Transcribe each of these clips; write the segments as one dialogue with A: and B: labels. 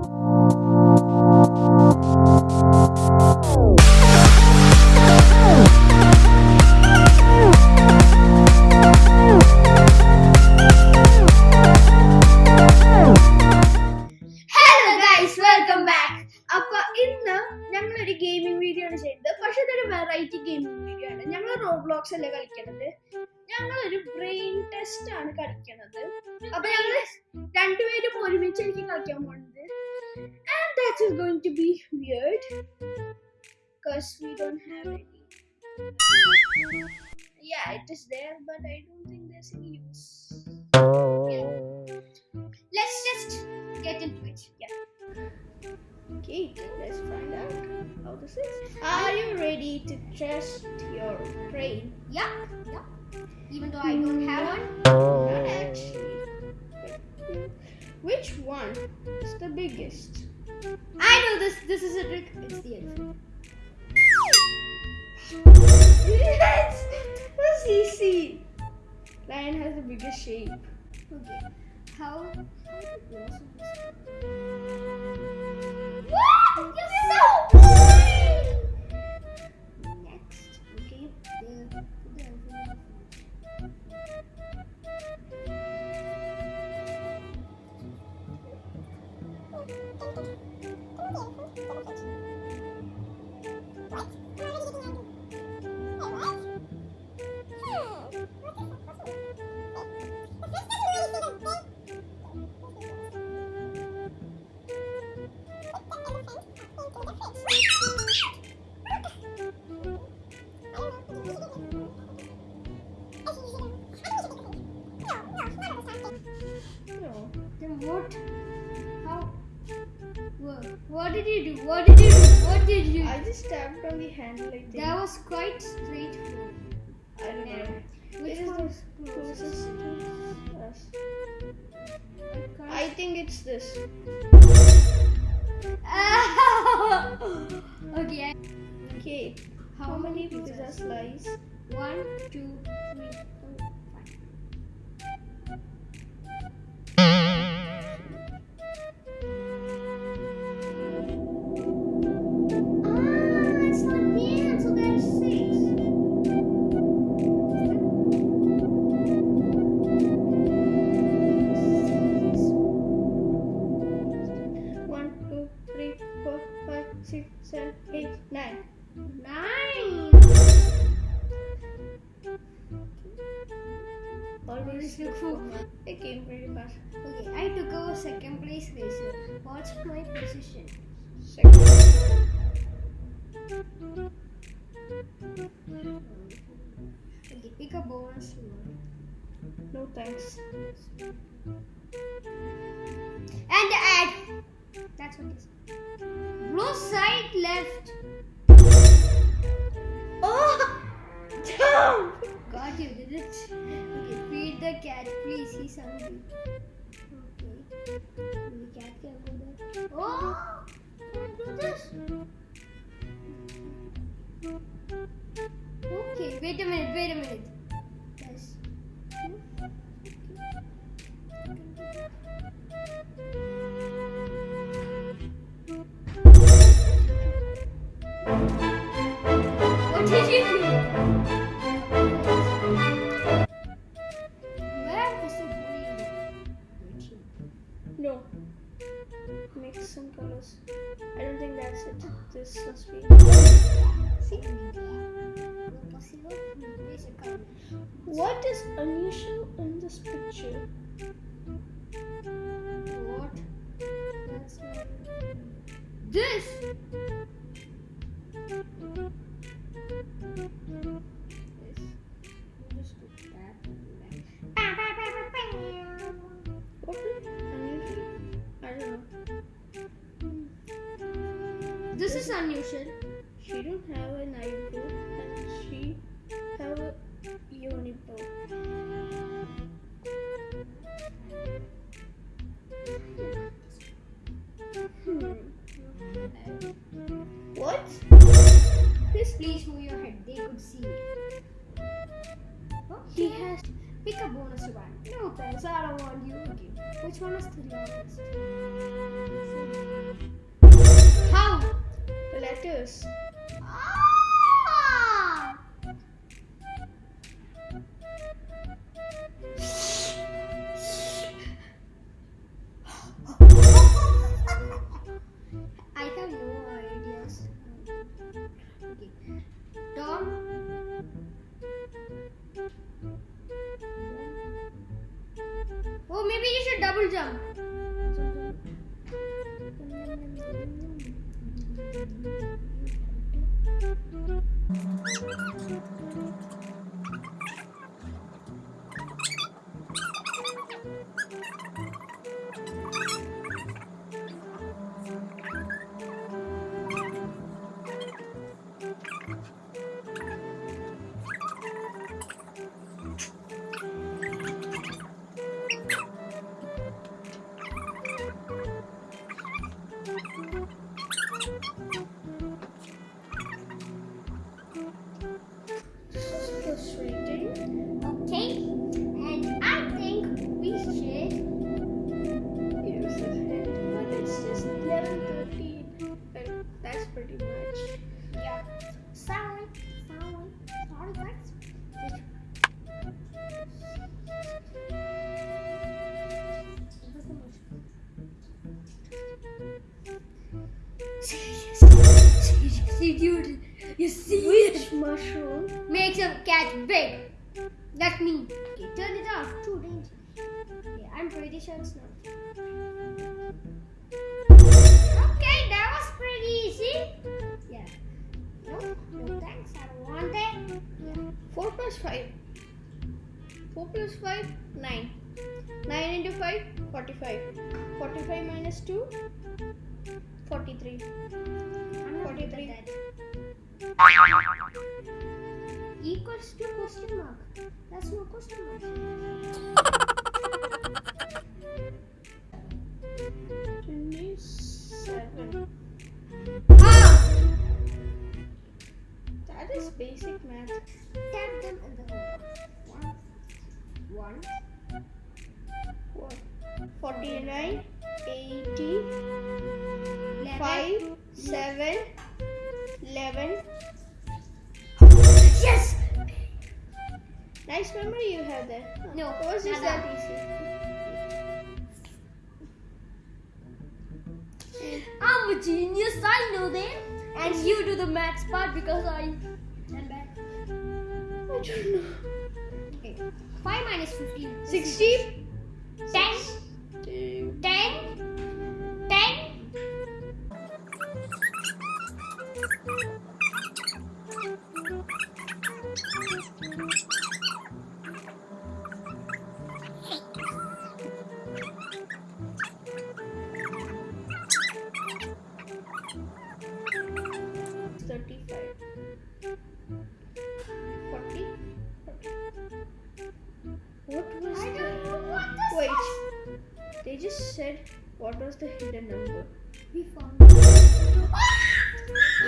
A: Hello is but I don't think there's any use. Yeah. Let's just get into it. Yeah. Okay, let's find out how this is. Are you ready to test your brain?
B: Yeah, yeah. Even though I don't have
A: hmm. one.
B: I
A: just tapped on the handle, I.
B: That was quite straightforward.
A: I don't know.
B: Which
A: It
B: one is closest?
A: closest to us. I think it's this.
B: okay.
A: Okay. How many pizza slice?
B: One, two, three,
A: seven, eight, nine.
B: Nine.
A: Always look for. It came pretty fast.
B: Okay, I took over second place racer. What's my position?
A: Second.
B: Okay, pick a bonus.
A: No thanks.
B: The cat, please. He's hungry. Okay. The cat can go there. Oh! Can I do this? Okay, wait a minute, wait a minute.
A: This
B: color.
A: What is unusual in this picture?
B: What? That's! This.
A: What?
B: Please, please move your head. They could see it. Huh?
A: He has.
B: Pick a bonus one. No thanks, I don't want you again. Which one is the longest? How? Letters. 해물장 Okay, I'm pretty sure it's not. Okay, that was pretty easy. Yeah. No, no thanks. I don't want it. Yeah.
A: 4 plus 5. 4 plus 5, 9. 9 into 5, 45. 45 minus 2, 43.
B: I'm
A: 43.
B: Equals to question mark. That's no question mark.
A: 27.
B: Ah!
A: That is basic math.
B: Tap them in the hole. One. One.
A: What? 49, 80,
B: Eleven.
A: 5, 7, 11. Nice memory you have there.
B: No,
A: It was just that easy.
B: I'm a genius, I know that. And you do the maths part because I done bad.
A: I don't know.
B: Okay. 5 minus 15.
A: 60,
B: 10.
A: What was the hidden number.
B: We found it.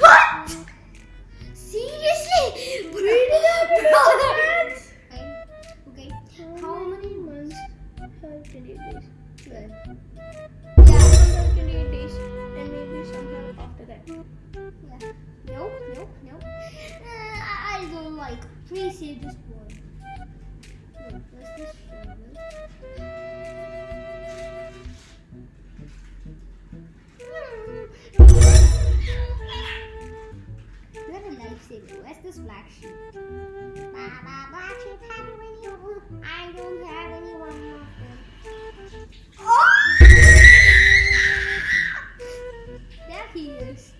B: What? Seriously? Brother! Okay.
A: How many months have twenty days? Twelve.
B: Yeah.
A: Have twenty-eight days, and maybe somehow after that.
B: Yeah. Nope, nope, nope. Uh, I I don't like. Please say this word. Wait, what's this lifesaver. Where's this black sheep? Baba, black sheep, have you any? I don't have of them. Oh! There he is.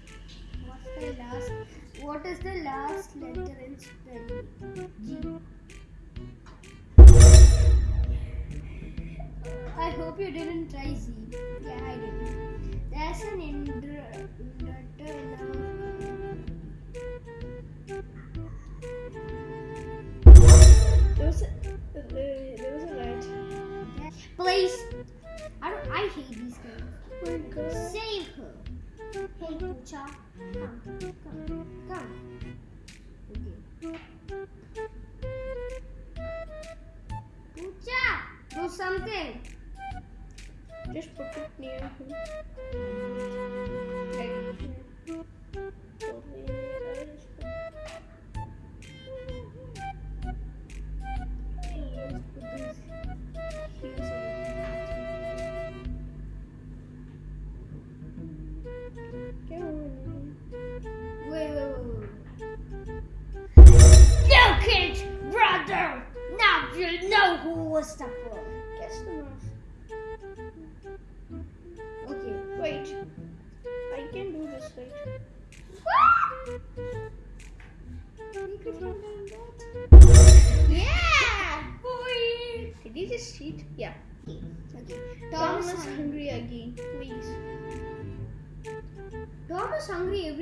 B: What's the last? What is the last letter in spelling? G. I hope you didn't try Z. Yeah, I didn't. There's an inter- inverter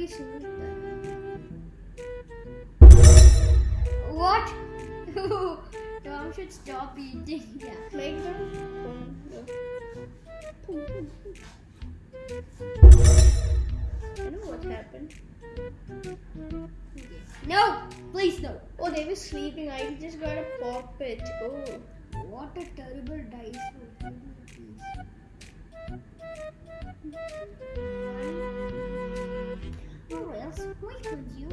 B: every single. What? Tom should stop eating.
A: That. Boom, boom. I know what happened.
B: No, please no.
A: Oh, they were sleeping. I just gotta pop it. Oh.
B: What a terrible dice roll. Please. Or else, why could you?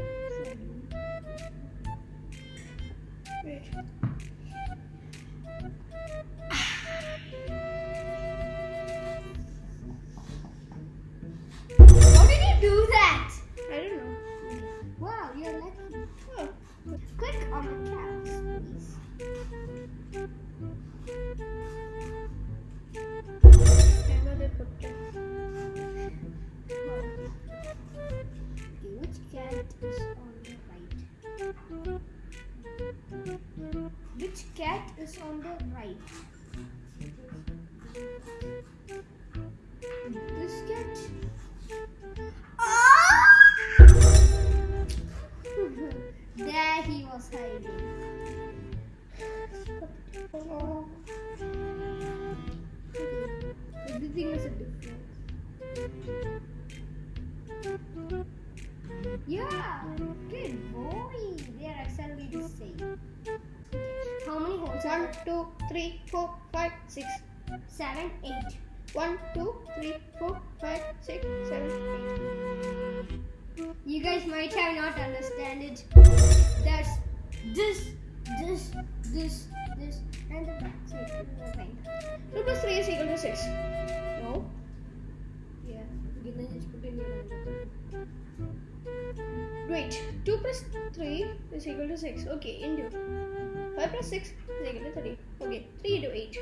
B: How did you do that?
A: I don't know.
B: Wow, you're lucky.
A: Oh.
B: Click on the caps, Yeah, good boy. They are exactly the same. How many holes
A: One, two, three, four, five, six.
B: Seven, eight.
A: One, two, three, four, five, six, seven, eight.
B: You guys might have not understand it. There's this, this, this, this, and the back side.
A: Two plus three is equal to six. 2 plus 3 is equal to 6. Okay, in 5 plus 6 is equal to 3. Okay,
B: 3 to
A: 8.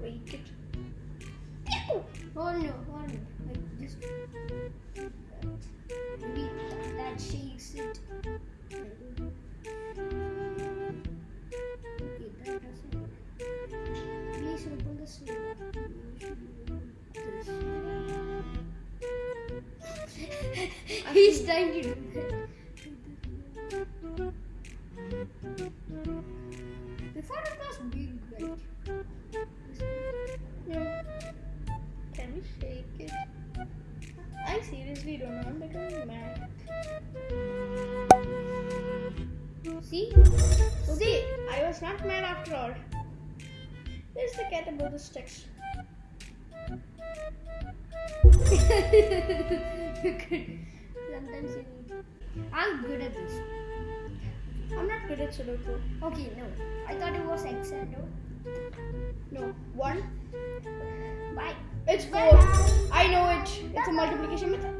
A: Break it.
B: Oh no, oh no. Like just maybe that, that shakes it. See?
A: See, I was not mad after all. Where's the cat above the sticks?
B: Sometimes you need. I'm good at this.
A: I'm not good at Sudoku.
B: Okay, no. I thought it was X and O.
A: No. One.
B: Bye.
A: It's four.
B: Bye.
A: I know it. It's a multiplication method.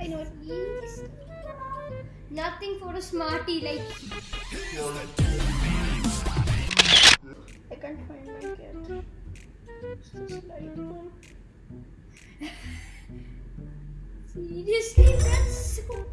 A: I know it.
B: Nothing for a smarty like
A: I can't find my cat. It's this light one.
B: Seriously, that's so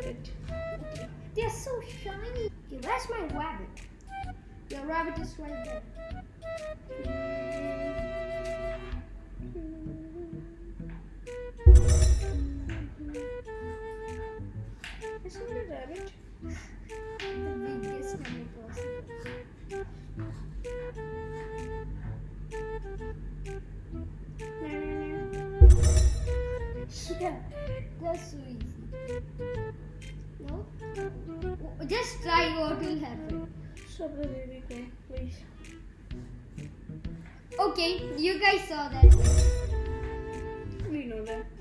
A: did it?
B: They're so shiny. Okay, where's my rabbit? Your rabbit is right there.
A: Isn't it a rabbit?
B: The biggest number possible. Yeah, that's so easy. Just try what will happen.
A: The baby go, please.
B: Okay, you guys saw that.
A: We know that.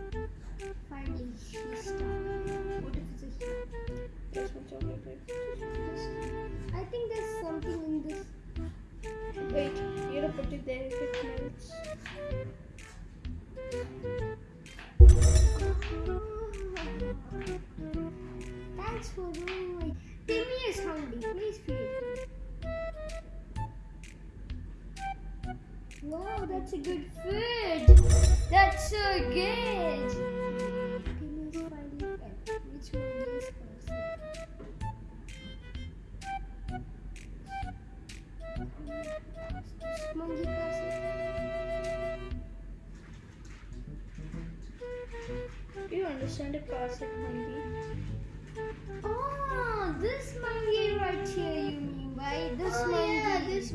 A: Do you understand a Cossack?
B: Oh, ah, this monkey right here, you mean by this
A: oh, yeah, this.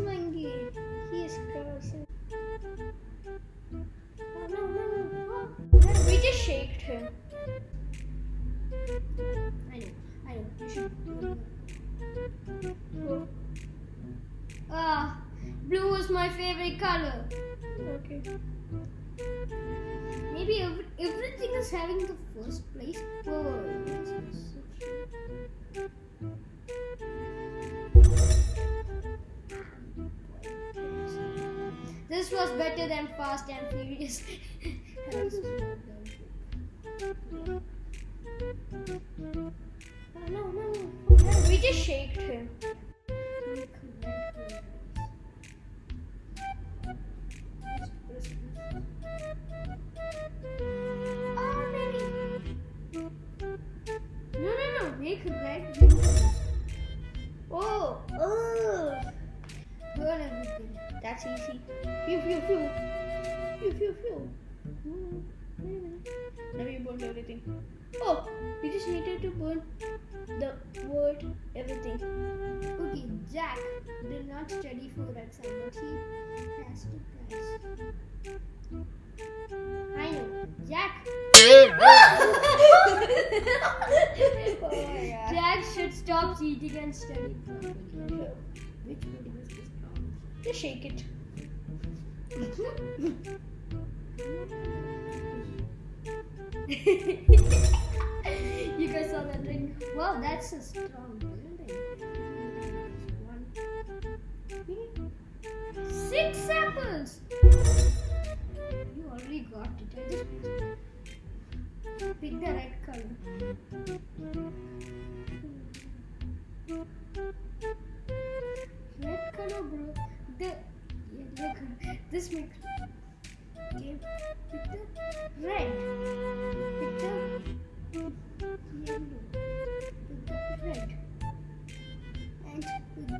B: Was better than Fast and Furious.
A: we just needed to burn the word everything.
B: Okay, Jack did not study for exam, but he has to pass. I know. Jack.
A: oh.
B: Jack should stop cheating and study. Which video is this from?
A: Just shake it.
B: you guys saw that ring? Wow, that's a strong building. Six apples. You already got it. I just pick the red color. Red color, bro. The yellow color. This makes. Okay, pick the red. Pick the the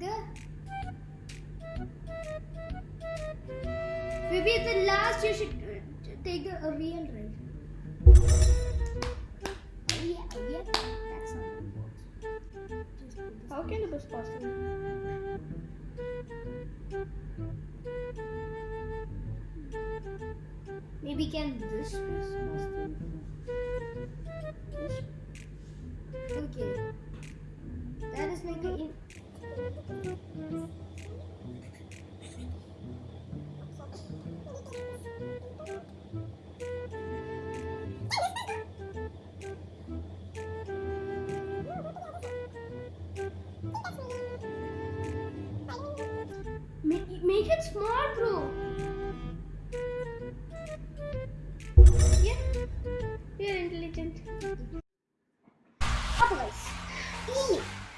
B: the. Maybe the last you should take a, real red. Yeah, yeah. That's this
A: How can it was possible?
B: Maybe can this be this? Okay. That is make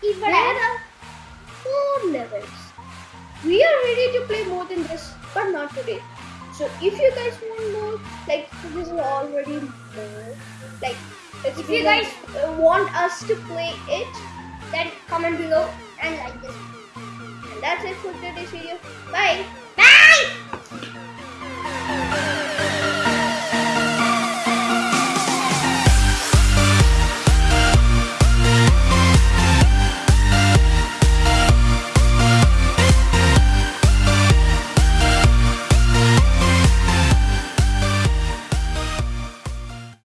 A: There are 4 levels. We are ready to play more than this, but not today. So if you guys want more, like this is already more, like if
B: you guys
A: uh, want us to play it,
B: then comment below and like this.
A: And that's it for today's video.
B: Bye!